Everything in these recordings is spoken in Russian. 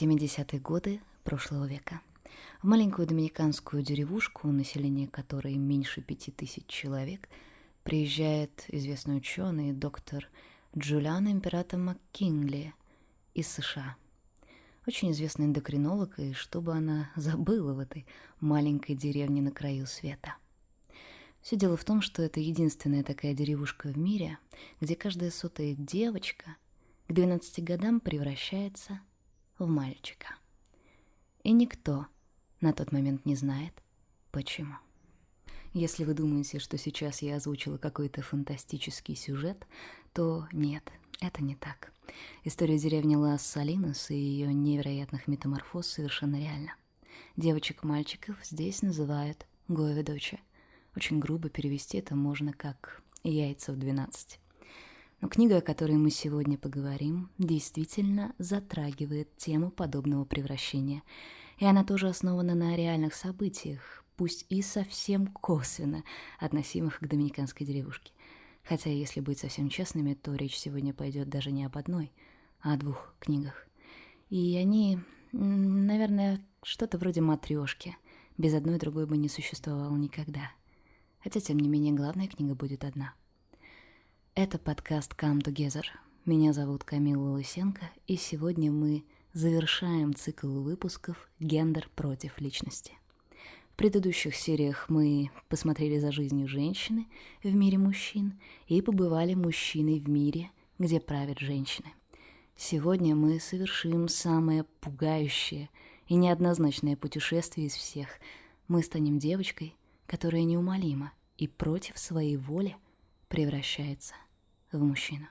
70-е годы прошлого века. В маленькую доминиканскую деревушку, население которой меньше пяти тысяч человек, приезжает известный ученый доктор Джулиан Император МакКингли из США. Очень известный эндокринолог, и что бы она забыла в этой маленькой деревне на краю света. Все дело в том, что это единственная такая деревушка в мире, где каждая сотая девочка к 12 годам превращается в мальчика. И никто на тот момент не знает, почему. Если вы думаете, что сейчас я озвучила какой-то фантастический сюжет, то нет, это не так. История деревни Лас-Салинос и ее невероятных метаморфоз совершенно реальна. Девочек-мальчиков здесь называют Гоеведочи. Очень грубо перевести это можно как «яйца в 12». Но книга, о которой мы сегодня поговорим, действительно затрагивает тему подобного превращения. И она тоже основана на реальных событиях, пусть и совсем косвенно относимых к доминиканской деревушке. Хотя, если быть совсем честными, то речь сегодня пойдет даже не об одной, а о двух книгах. И они, наверное, что-то вроде матрешки. Без одной другой бы не существовало никогда. Хотя, тем не менее, главная книга будет одна — это подкаст Come Together. Меня зовут Камила Лысенко, и сегодня мы завершаем цикл выпусков «Гендер против личности». В предыдущих сериях мы посмотрели за жизнью женщины в мире мужчин и побывали мужчиной в мире, где правят женщины. Сегодня мы совершим самое пугающее и неоднозначное путешествие из всех. Мы станем девочкой, которая неумолима и против своей воли превращается в мужчину.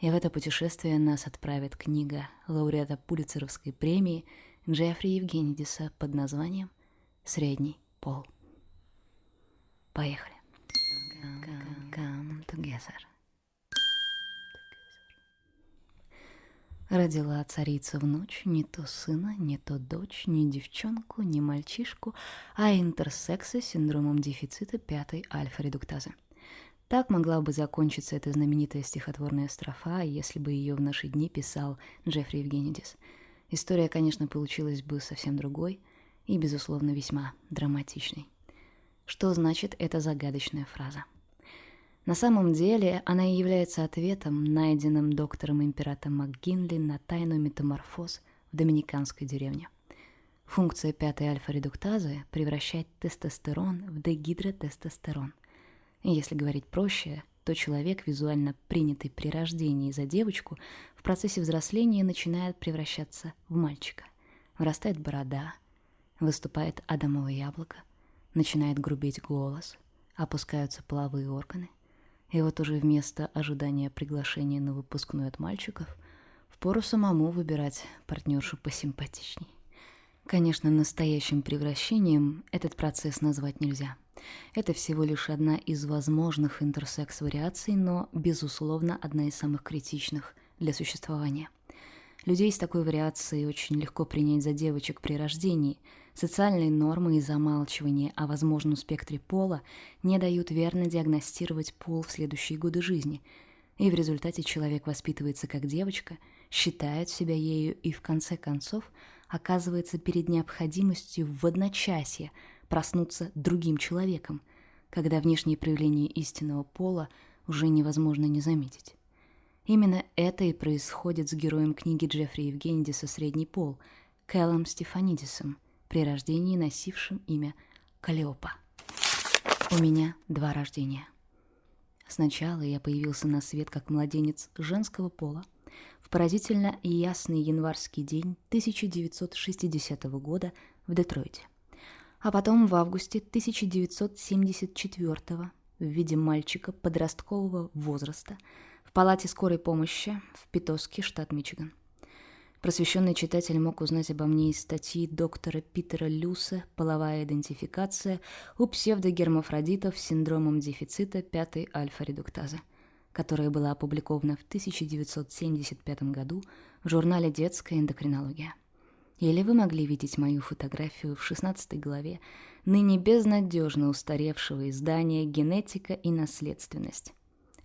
И в это путешествие нас отправит книга лауреата Пулицеровской премии Джеффри Евгенидиса под названием «Средний пол». Поехали. Come, come together. Родила царица в ночь не то сына, не то дочь, не девчонку, не мальчишку, а интерсекса с синдромом дефицита пятой альфа-редуктазы – так могла бы закончиться эта знаменитая стихотворная строфа, если бы ее в наши дни писал Джеффри Евгенидис. История, конечно, получилась бы совсем другой и, безусловно, весьма драматичной. Что значит эта загадочная фраза? На самом деле она и является ответом, найденным доктором императора МакГинли на тайну метаморфоз в доминиканской деревне. Функция пятой альфа-редуктазы превращать тестостерон в дегидротестостерон – если говорить проще, то человек, визуально принятый при рождении за девочку, в процессе взросления начинает превращаться в мальчика. Вырастает борода, выступает адамово яблоко, начинает грубеть голос, опускаются половые органы. И вот уже вместо ожидания приглашения на выпускной от мальчиков, впору самому выбирать партнершу посимпатичней. Конечно, настоящим превращением этот процесс назвать нельзя – это всего лишь одна из возможных интерсекс-вариаций, но, безусловно, одна из самых критичных для существования. Людей с такой вариацией очень легко принять за девочек при рождении. Социальные нормы и замалчивание о возможном спектре пола не дают верно диагностировать пол в следующие годы жизни. И в результате человек воспитывается как девочка, считает себя ею и в конце концов оказывается перед необходимостью в одночасье – проснуться другим человеком, когда внешние проявления истинного пола уже невозможно не заметить. Именно это и происходит с героем книги Джеффри Евгенидиса «Средний пол» Кэллом Стефанидисом, при рождении носившим имя Калиопа. У меня два рождения. Сначала я появился на свет как младенец женского пола в поразительно ясный январский день 1960 года в Детройте а потом в августе 1974 в виде мальчика подросткового возраста в палате скорой помощи в Питоске, штат Мичиган. Просвещенный читатель мог узнать обо мне из статьи доктора Питера Люса «Половая идентификация у псевдогермафродитов с синдромом дефицита пятой альфа-редуктазы», которая была опубликована в 1975 году в журнале «Детская эндокринология». Или вы могли видеть мою фотографию в 16 главе ныне безнадежно устаревшего издания «Генетика и наследственность».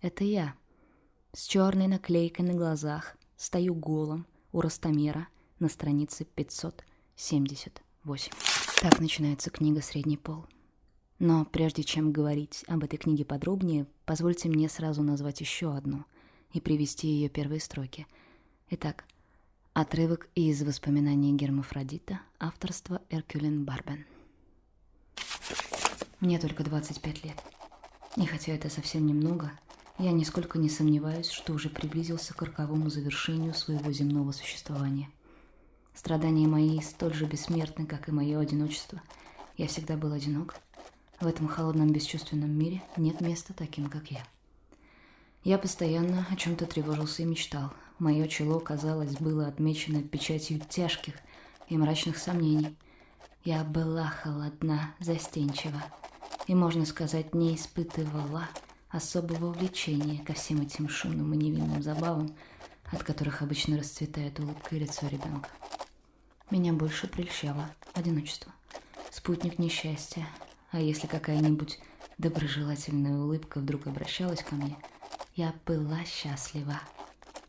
Это я. С черной наклейкой на глазах, стою голым у ростомера на странице 578. Так начинается книга «Средний пол». Но прежде чем говорить об этой книге подробнее, позвольте мне сразу назвать еще одну и привести ее первые строки. Итак, отрывок из воспоминаний Гермафродита, авторства Эркюлин Барбен. Мне только 25 лет. И хотя это совсем немного, я нисколько не сомневаюсь, что уже приблизился к роковому завершению своего земного существования. Страдания мои столь же бессмертны, как и мое одиночество. Я всегда был одинок. В этом холодном бесчувственном мире нет места таким, как я. Я постоянно о чем-то тревожился и мечтал. Мое чело, казалось, было отмечено печатью тяжких и мрачных сомнений. Я была холодна, застенчива и, можно сказать, не испытывала особого влечения ко всем этим шумным и невинным забавам, от которых обычно расцветает улыбка и лицо ребенка. Меня больше прельщало одиночество, спутник несчастья, а если какая-нибудь доброжелательная улыбка вдруг обращалась ко мне, я была счастлива,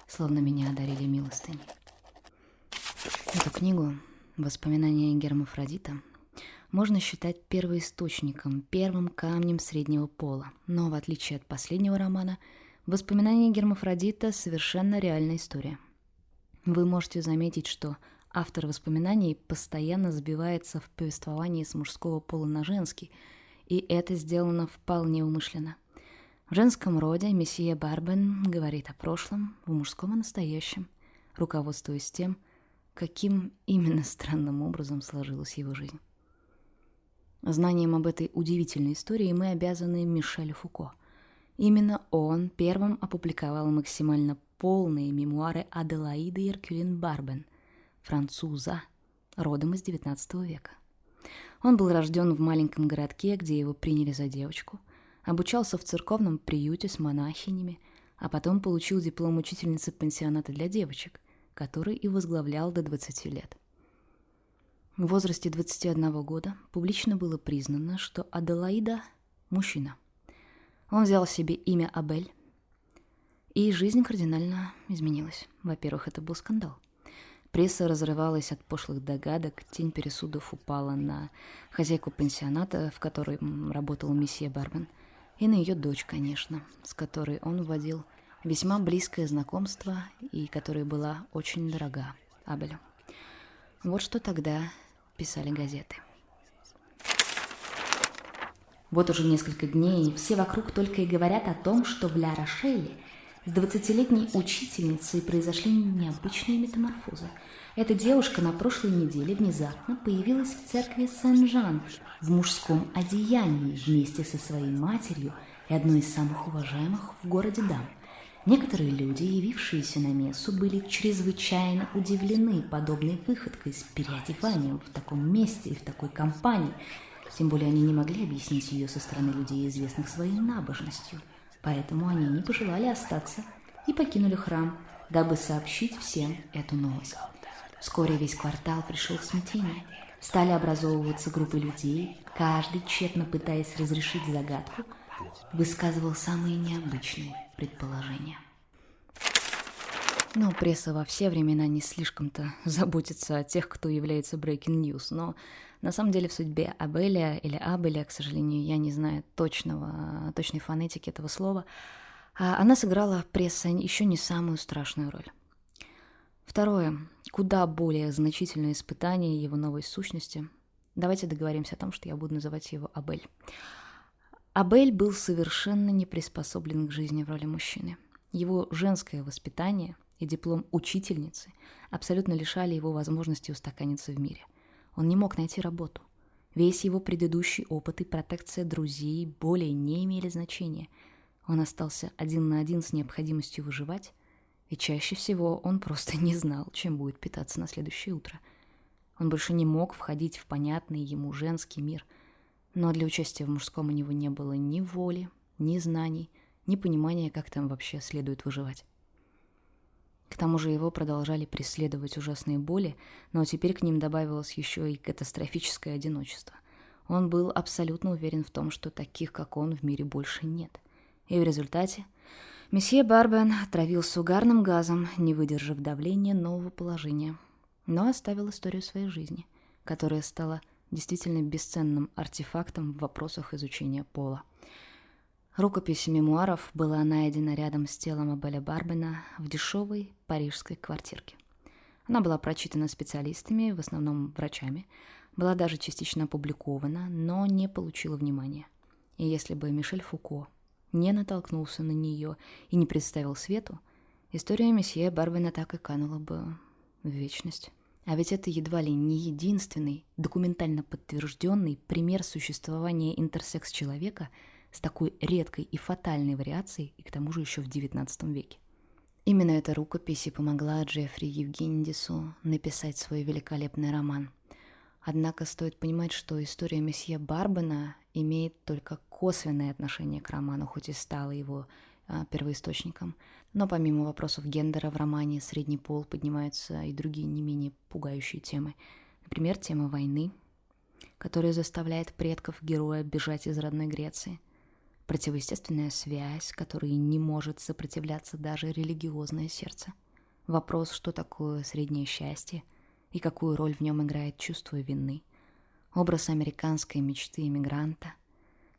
словно меня одарили милостыней. Эту книгу «Воспоминания Гермафродита» можно считать первоисточником, первым камнем среднего пола. Но в отличие от последнего романа, «Воспоминания Гермафродита» совершенно реальная история. Вы можете заметить, что автор воспоминаний постоянно сбивается в повествовании с мужского пола на женский, и это сделано вполне умышленно. В женском роде месье Барбен говорит о прошлом, в мужском о настоящем, руководствуясь тем, каким именно странным образом сложилась его жизнь. Знанием об этой удивительной истории мы обязаны Мишелю Фуко. Именно он первым опубликовал максимально полные мемуары Аделаиды Иркюлин Барбен, француза, родом из XIX века. Он был рожден в маленьком городке, где его приняли за девочку, обучался в церковном приюте с монахинями, а потом получил диплом учительницы пансионата для девочек, который и возглавлял до 20 лет. В возрасте 21 года публично было признано, что Аделаида – мужчина. Он взял себе имя Абель, и жизнь кардинально изменилась. Во-первых, это был скандал. Пресса разрывалась от пошлых догадок, тень пересудов упала на хозяйку пансионата, в которой работал месье Барбен, и на ее дочь, конечно, с которой он вводил весьма близкое знакомство и которая была очень дорога Абелю. Вот что тогда писали газеты. Вот уже несколько дней все вокруг только и говорят о том, что в Ля-Рошеле с двадцатилетней учительницей произошли необычные метаморфозы. Эта девушка на прошлой неделе внезапно появилась в церкви Сен-Жан в мужском одеянии вместе со своей матерью и одной из самых уважаемых в городе дам – Некоторые люди, явившиеся на мессу, были чрезвычайно удивлены подобной выходкой с переодеванием в таком месте и в такой компании. Тем более они не могли объяснить ее со стороны людей, известных своей набожностью. Поэтому они не пожелали остаться и покинули храм, дабы сообщить всем эту новость. Вскоре весь квартал пришел в смятение. Стали образовываться группы людей, каждый, тщетно пытаясь разрешить загадку, высказывал самые необычные предположения. Ну, пресса во все времена не слишком-то заботится о тех, кто является breaking news, но на самом деле в судьбе Абеля или Абеля, к сожалению, я не знаю точного, точной фонетики этого слова, а она сыграла пресса еще не самую страшную роль. Второе, куда более значительное испытание его новой сущности. Давайте договоримся о том, что я буду называть его Абель. Абель был совершенно не приспособлен к жизни в роли мужчины. Его женское воспитание и диплом учительницы абсолютно лишали его возможности устаканиться в мире. Он не мог найти работу. Весь его предыдущий опыт и протекция друзей более не имели значения. Он остался один на один с необходимостью выживать, и чаще всего он просто не знал, чем будет питаться на следующее утро. Он больше не мог входить в понятный ему женский мир – но для участия в мужском у него не было ни воли, ни знаний, ни понимания, как там вообще следует выживать. К тому же его продолжали преследовать ужасные боли, но теперь к ним добавилось еще и катастрофическое одиночество. Он был абсолютно уверен в том, что таких, как он, в мире больше нет. И в результате месье Барбен отравился угарным газом, не выдержав давления нового положения. но оставил историю своей жизни, которая стала действительно бесценным артефактом в вопросах изучения пола. Рукопись мемуаров была найдена рядом с телом Абеля Барбена в дешевой парижской квартирке. Она была прочитана специалистами, в основном врачами, была даже частично опубликована, но не получила внимания. И если бы Мишель Фуко не натолкнулся на нее и не представил свету, история месье Барбена так и канула бы в вечность. А ведь это едва ли не единственный документально подтвержденный пример существования интерсекс-человека с такой редкой и фатальной вариацией, и к тому же еще в XIX веке. Именно эта рукопись и помогла Джеффри Евгенидису написать свой великолепный роман. Однако стоит понимать, что история месье Барбена имеет только косвенное отношение к роману, хоть и стала его а, первоисточником. Но помимо вопросов гендера в романе «Средний пол» поднимаются и другие не менее пугающие темы. Например, тема войны, которая заставляет предков героя бежать из родной Греции – Противоестественная связь, которой не может сопротивляться даже религиозное сердце. Вопрос, что такое среднее счастье и какую роль в нем играет чувство вины. Образ американской мечты иммигранта.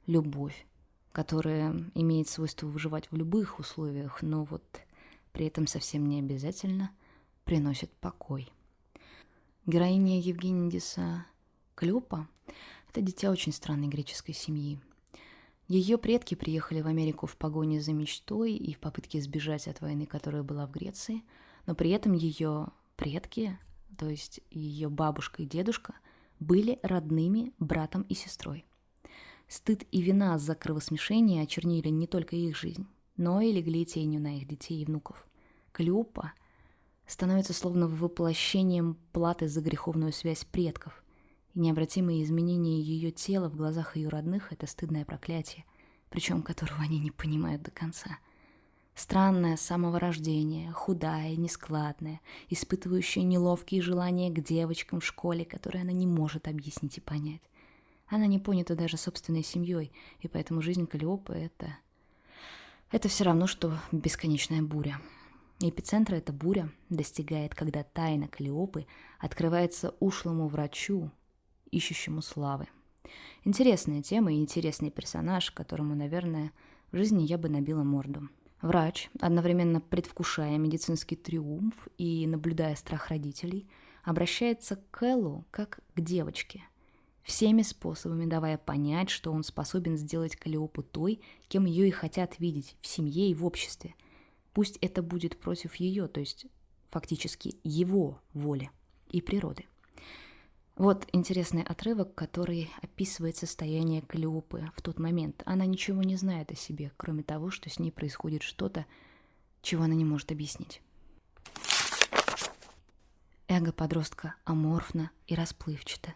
Любовь, которая имеет свойство выживать в любых условиях, но вот при этом совсем не обязательно приносит покой. Героиня Евгенидиса Клёпа – это дитя очень странной греческой семьи – ее предки приехали в Америку в погоне за мечтой и в попытке сбежать от войны, которая была в Греции, но при этом ее предки, то есть ее бабушка и дедушка, были родными братом и сестрой. Стыд и вина за кровосмешение очернили не только их жизнь, но и легли тенью на их детей и внуков. Клеопа становится словно воплощением платы за греховную связь предков – и необратимые изменения ее тела в глазах ее родных — это стыдное проклятие, причем которого они не понимают до конца. Странное с самого рождения, худая, нескладная, испытывающая неловкие желания к девочкам в школе, которые она не может объяснить и понять. Она не понята даже собственной семьей, и поэтому жизнь Калиопы — это... Это все равно, что бесконечная буря. Эпицентра эта буря достигает, когда тайна Калиопы открывается ушлому врачу, ищущему славы. Интересная тема и интересный персонаж, которому, наверное, в жизни я бы набила морду. Врач, одновременно предвкушая медицинский триумф и наблюдая страх родителей, обращается к Кэллу как к девочке, всеми способами давая понять, что он способен сделать Калиопу той, кем ее и хотят видеть в семье и в обществе. Пусть это будет против ее, то есть фактически его воли и природы. Вот интересный отрывок, который описывает состояние Калиопы в тот момент. Она ничего не знает о себе, кроме того, что с ней происходит что-то, чего она не может объяснить. Эго подростка аморфно и расплывчато,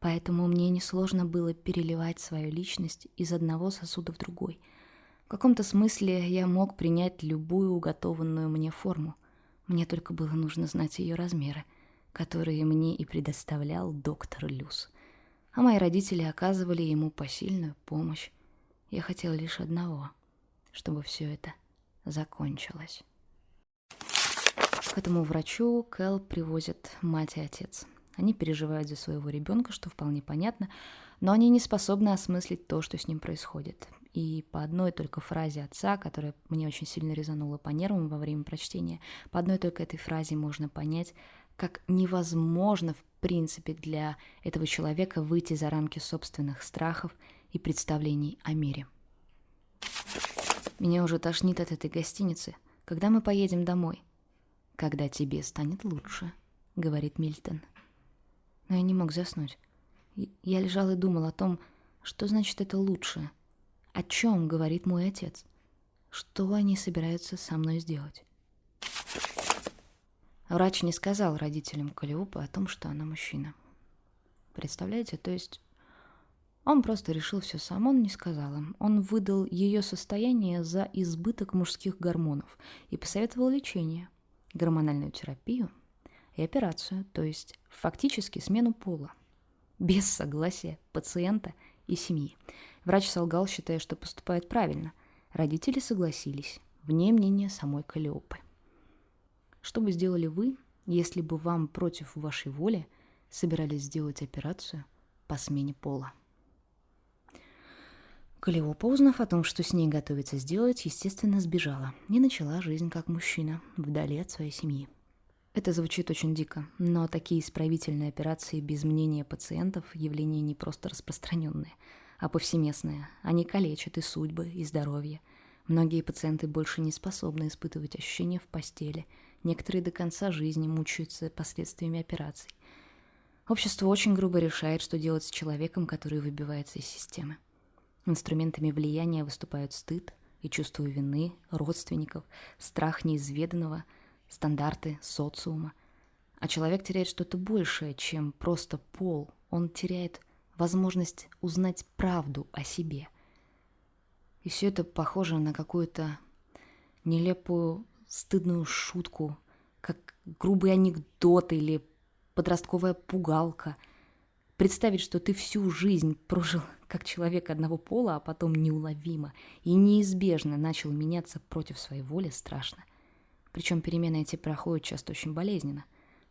поэтому мне несложно было переливать свою личность из одного сосуда в другой. В каком-то смысле я мог принять любую уготованную мне форму. Мне только было нужно знать ее размеры — которые мне и предоставлял доктор Люс. А мои родители оказывали ему посильную помощь. Я хотел лишь одного, чтобы все это закончилось. К этому врачу Кэл привозят мать и отец. Они переживают за своего ребенка, что вполне понятно, но они не способны осмыслить то, что с ним происходит. И по одной только фразе отца, которая мне очень сильно резанула по нервам во время прочтения, по одной только этой фразе можно понять, как невозможно в принципе для этого человека выйти за рамки собственных страхов и представлений о мире. Меня уже тошнит от этой гостиницы. Когда мы поедем домой? Когда тебе станет лучше, говорит Мильтон. Но я не мог заснуть. Я лежал и думал о том, что значит это лучше. О чем говорит мой отец? Что они собираются со мной сделать? Врач не сказал родителям Калиопы о том, что она мужчина. Представляете, то есть он просто решил все сам, он не сказал им. Он выдал ее состояние за избыток мужских гормонов и посоветовал лечение, гормональную терапию и операцию, то есть фактически смену пола, без согласия пациента и семьи. Врач солгал, считая, что поступает правильно. Родители согласились, вне мнения самой Калиопы. Что бы сделали вы, если бы вам против вашей воли собирались сделать операцию по смене пола. Калиопа, узнав о том, что с ней готовится сделать, естественно, сбежала и начала жизнь как мужчина, вдали от своей семьи. Это звучит очень дико, но такие исправительные операции без мнения пациентов – явление не просто распространенное, а повсеместное. Они калечат и судьбы, и здоровье. Многие пациенты больше не способны испытывать ощущения в постели. Некоторые до конца жизни мучаются последствиями операций. Общество очень грубо решает, что делать с человеком, который выбивается из системы. Инструментами влияния выступают стыд и чувство вины родственников, страх неизведанного, стандарты социума. А человек теряет что-то большее, чем просто пол. Он теряет возможность узнать правду о себе. И все это похоже на какую-то нелепую, стыдную шутку, как грубый анекдот или подростковая пугалка. Представить, что ты всю жизнь прожил как человек одного пола, а потом неуловимо и неизбежно начал меняться против своей воли, страшно. Причем перемены эти проходят часто очень болезненно.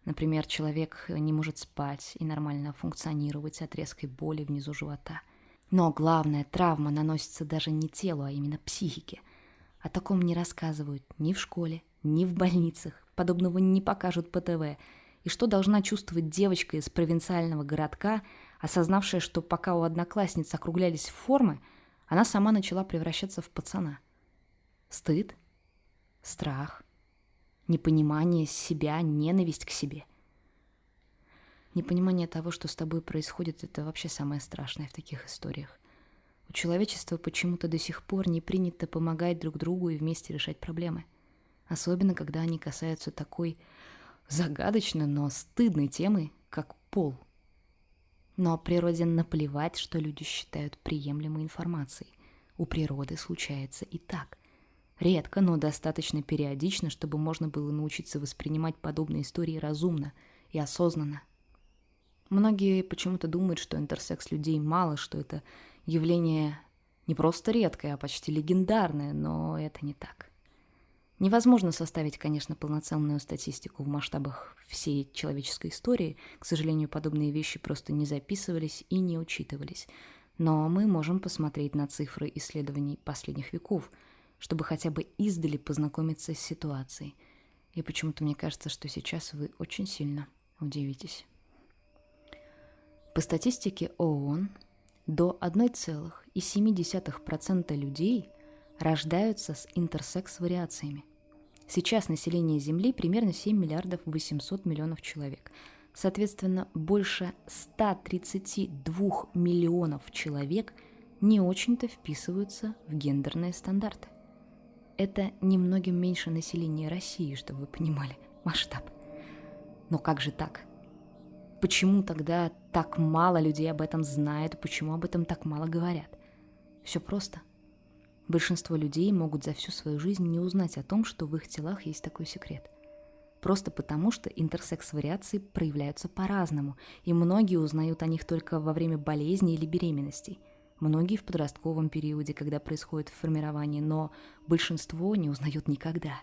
Например, человек не может спать и нормально функционировать от резкой боли внизу живота. Но главная травма наносится даже не телу, а именно психике. О таком не рассказывают ни в школе, ни в больницах. Подобного не покажут по ТВ. И что должна чувствовать девочка из провинциального городка, осознавшая, что пока у одноклассниц округлялись формы, она сама начала превращаться в пацана. Стыд, страх, непонимание себя, ненависть к себе. Непонимание того, что с тобой происходит, это вообще самое страшное в таких историях. У человечества почему-то до сих пор не принято помогать друг другу и вместе решать проблемы. Особенно, когда они касаются такой загадочной, но стыдной темы, как пол – но природе наплевать, что люди считают приемлемой информацией. У природы случается и так. Редко, но достаточно периодично, чтобы можно было научиться воспринимать подобные истории разумно и осознанно. Многие почему-то думают, что интерсекс людей мало, что это явление не просто редкое, а почти легендарное, но это не так. Невозможно составить, конечно, полноценную статистику в масштабах всей человеческой истории. К сожалению, подобные вещи просто не записывались и не учитывались. Но мы можем посмотреть на цифры исследований последних веков, чтобы хотя бы издали познакомиться с ситуацией. И почему-то мне кажется, что сейчас вы очень сильно удивитесь. По статистике ООН, до 1,7% людей рождаются с интерсекс-вариациями. Сейчас население Земли примерно 7 миллиардов 800 миллионов человек. Соответственно, больше 132 миллионов человек не очень-то вписываются в гендерные стандарты. Это немногим меньше населения России, чтобы вы понимали масштаб. Но как же так? Почему тогда так мало людей об этом знают, почему об этом так мало говорят? Все просто. Большинство людей могут за всю свою жизнь не узнать о том, что в их телах есть такой секрет. Просто потому, что интерсекс-вариации проявляются по-разному, и многие узнают о них только во время болезни или беременностей. Многие в подростковом периоде, когда происходит формирование, но большинство не узнают никогда.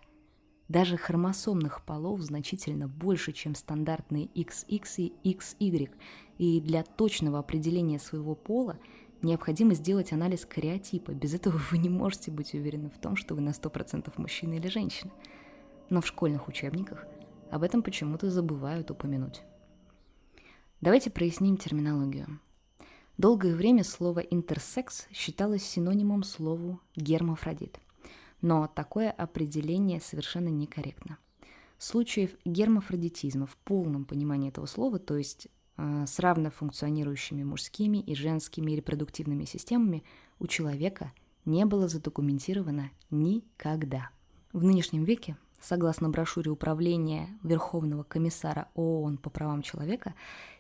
Даже хромосомных полов значительно больше, чем стандартные XX и XY, и для точного определения своего пола – Необходимо сделать анализ кариотипа. Без этого вы не можете быть уверены в том, что вы на 100% мужчина или женщина. Но в школьных учебниках об этом почему-то забывают упомянуть. Давайте проясним терминологию. Долгое время слово «интерсекс» считалось синонимом слову «гермафродит». Но такое определение совершенно некорректно. Случаев гермафродитизма в полном понимании этого слова, то есть а, с равно функционирующими мужскими и женскими репродуктивными системами у человека не было задокументировано никогда. В нынешнем веке, согласно брошюре Управления Верховного комиссара ООН по правам человека,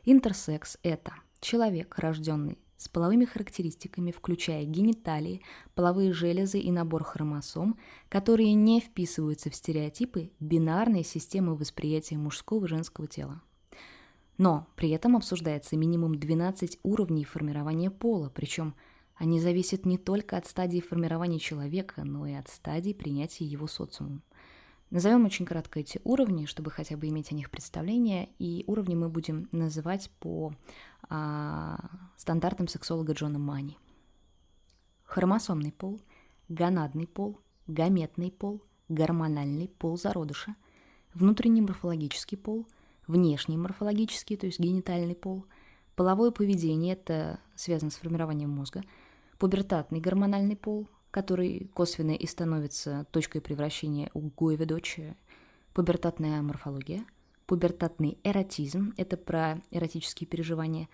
интерсекс – это человек, рожденный с половыми характеристиками, включая гениталии, половые железы и набор хромосом, которые не вписываются в стереотипы бинарной системы восприятия мужского и женского тела. Но при этом обсуждается минимум 12 уровней формирования пола, причем они зависят не только от стадии формирования человека, но и от стадии принятия его социумом. Назовем очень кратко эти уровни, чтобы хотя бы иметь о них представление, и уровни мы будем называть по а, стандартам сексолога Джона Мани. Хромосомный пол, гонадный пол, гаметный пол, гормональный пол зародыша, внутренний морфологический пол, внешний морфологический, то есть генитальный пол, половое поведение, это связано с формированием мозга, пубертатный гормональный пол, который косвенно и становится точкой превращения у Гойведочи, пубертатная морфология, пубертатный эротизм, это про эротические переживания,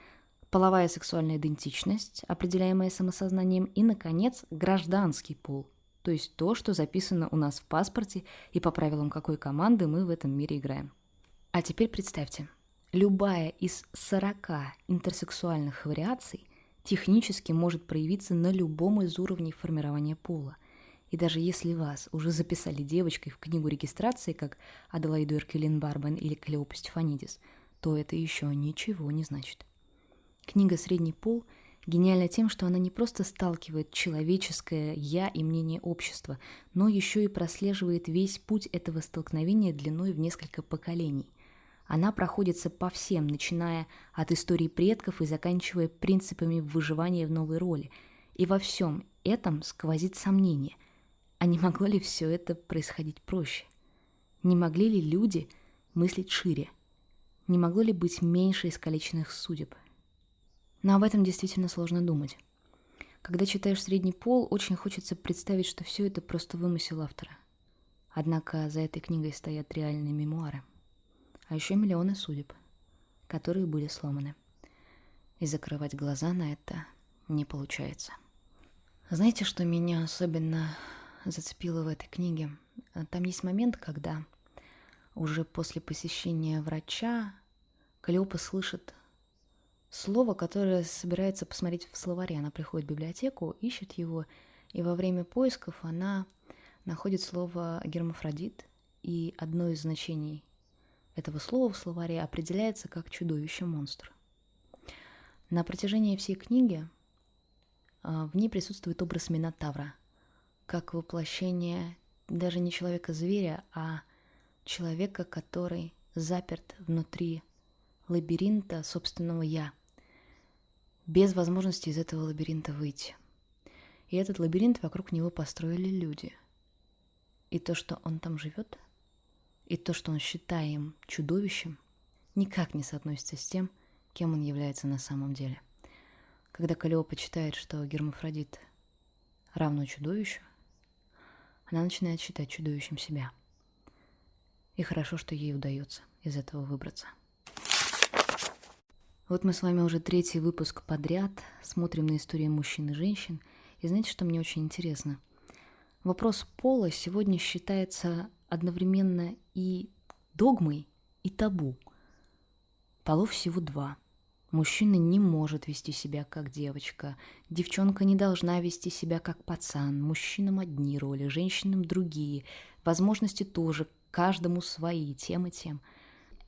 половая сексуальная идентичность, определяемая самосознанием, и, наконец, гражданский пол, то есть то, что записано у нас в паспорте и по правилам какой команды мы в этом мире играем. А теперь представьте, любая из 40 интерсексуальных вариаций технически может проявиться на любом из уровней формирования пола. И даже если вас уже записали девочкой в книгу регистрации, как Аделаиду Эркелин Барбен или Клеопа Стефанидис, то это еще ничего не значит. Книга «Средний пол» гениальна тем, что она не просто сталкивает человеческое «я» и мнение общества, но еще и прослеживает весь путь этого столкновения длиной в несколько поколений – она проходится по всем, начиная от истории предков и заканчивая принципами выживания в новой роли. И во всем этом сквозит сомнение. А не могло ли все это происходить проще? Не могли ли люди мыслить шире? Не могло ли быть меньше искалеченных судеб? Но об этом действительно сложно думать. Когда читаешь «Средний пол», очень хочется представить, что все это просто вымысел автора. Однако за этой книгой стоят реальные мемуары – а еще миллионы судеб, которые были сломаны. И закрывать глаза на это не получается. Знаете, что меня особенно зацепило в этой книге? Там есть момент, когда уже после посещения врача Калиопа слышит слово, которое собирается посмотреть в словаре. Она приходит в библиотеку, ищет его, и во время поисков она находит слово гермафродит, и одно из значений этого слова в словаре определяется как чудовище-монстр. На протяжении всей книги а, в ней присутствует образ Минотавра, как воплощение даже не человека-зверя, а человека, который заперт внутри лабиринта собственного «я», без возможности из этого лабиринта выйти. И этот лабиринт вокруг него построили люди. И то, что он там живет – и то, что он считаем чудовищем, никак не соотносится с тем, кем он является на самом деле. Когда Калиопа читает, что гермафродит равно чудовищу, она начинает считать чудовищем себя. И хорошо, что ей удается из этого выбраться. Вот мы с вами уже третий выпуск подряд смотрим на истории мужчин и женщин. И знаете, что мне очень интересно? Вопрос пола сегодня считается одновременно и догмой, и табу. Полов всего два. Мужчина не может вести себя как девочка, девчонка не должна вести себя как пацан, мужчинам одни роли, женщинам другие, возможности тоже, каждому свои, тем и тем.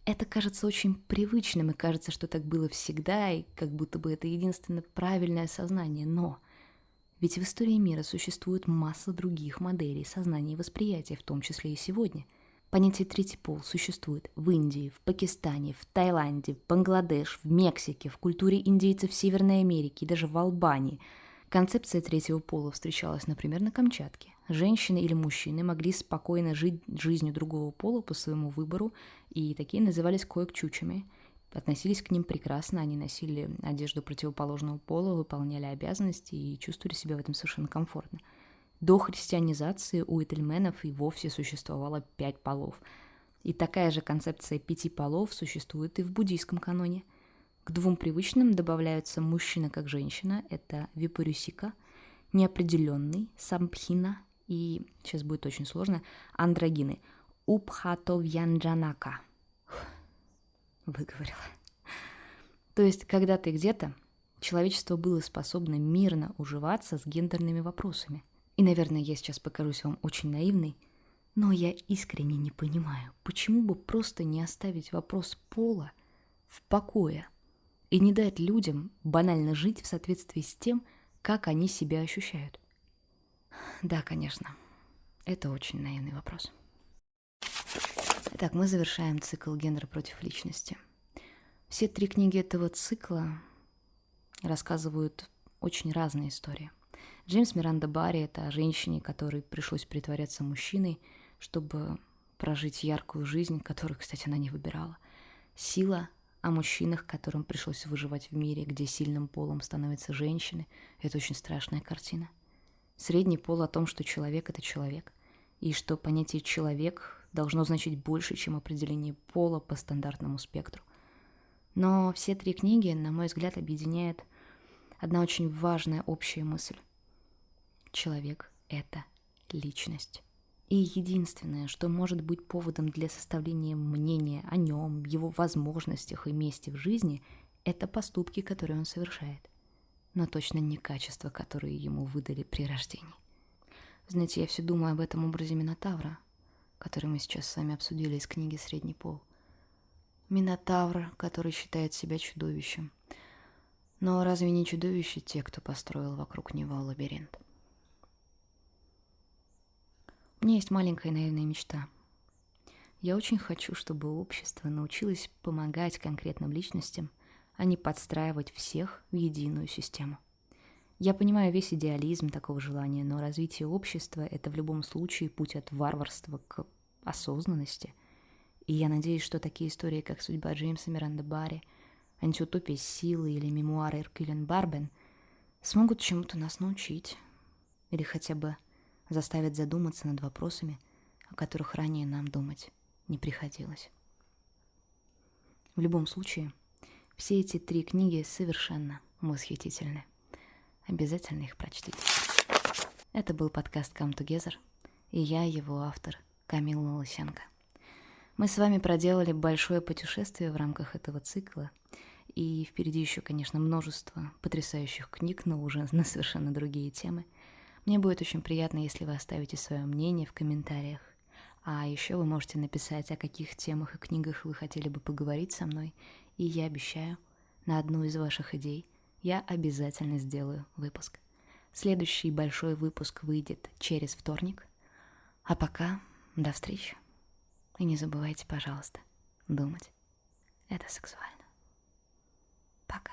Это кажется очень привычным, и кажется, что так было всегда, и как будто бы это единственное правильное сознание, но ведь в истории мира существует масса других моделей сознания и восприятия, в том числе и сегодня. Понятие «третий пол» существует в Индии, в Пакистане, в Таиланде, в Бангладеш, в Мексике, в культуре индейцев Северной Америки и даже в Албании. Концепция третьего пола встречалась, например, на Камчатке. Женщины или мужчины могли спокойно жить жизнью другого пола по своему выбору, и такие назывались коек-чучами – относились к ним прекрасно, они носили одежду противоположного пола, выполняли обязанности и чувствовали себя в этом совершенно комфортно. До христианизации у этельменов и вовсе существовало пять полов. И такая же концепция пяти полов существует и в буддийском каноне. К двум привычным добавляются мужчина как женщина, это випарюсика, неопределенный, сампхина и, сейчас будет очень сложно, андрогины, упхатовьянджанака – выговорила. То есть, когда ты где-то, человечество было способно мирно уживаться с гендерными вопросами. И, наверное, я сейчас покажусь вам очень наивной, но я искренне не понимаю, почему бы просто не оставить вопрос пола в покое и не дать людям банально жить в соответствии с тем, как они себя ощущают. Да, конечно, это очень наивный вопрос. Итак, мы завершаем цикл «Гендер против личности». Все три книги этого цикла рассказывают очень разные истории. Джеймс Миранда Барри — это о женщине, которой пришлось притворяться мужчиной, чтобы прожить яркую жизнь, которую, кстати, она не выбирала. Сила о мужчинах, которым пришлось выживать в мире, где сильным полом становятся женщины. Это очень страшная картина. Средний пол о том, что человек — это человек, и что понятие «человек» должно значить больше, чем определение пола по стандартному спектру. Но все три книги, на мой взгляд, объединяет одна очень важная общая мысль. Человек — это личность. И единственное, что может быть поводом для составления мнения о нем, его возможностях и месте в жизни, это поступки, которые он совершает. Но точно не качества, которые ему выдали при рождении. Знаете, я все думаю об этом образе Минотавра, который мы сейчас с вами обсудили из книги «Средний пол». Минотавр, который считает себя чудовищем. Но разве не чудовище те, кто построил вокруг него лабиринт? У меня есть маленькая наивная мечта. Я очень хочу, чтобы общество научилось помогать конкретным личностям, а не подстраивать всех в единую систему. Я понимаю весь идеализм такого желания, но развитие общества — это в любом случае путь от варварства к осознанности. И я надеюсь, что такие истории, как «Судьба Джеймса Миранда Барри», «Антиутопия силы» или «Мемуары Эркюлен Барбен» смогут чему-то нас научить. Или хотя бы заставит задуматься над вопросами, о которых ранее нам думать не приходилось. В любом случае, все эти три книги совершенно восхитительны. Обязательно их прочтите. Это был подкаст Come Together, и я его автор Камила Лысенко. Мы с вами проделали большое путешествие в рамках этого цикла, и впереди еще, конечно, множество потрясающих книг, но уже на совершенно другие темы – мне будет очень приятно, если вы оставите свое мнение в комментариях. А еще вы можете написать, о каких темах и книгах вы хотели бы поговорить со мной. И я обещаю, на одну из ваших идей я обязательно сделаю выпуск. Следующий большой выпуск выйдет через вторник. А пока до встречи. И не забывайте, пожалуйста, думать. Это сексуально. Пока.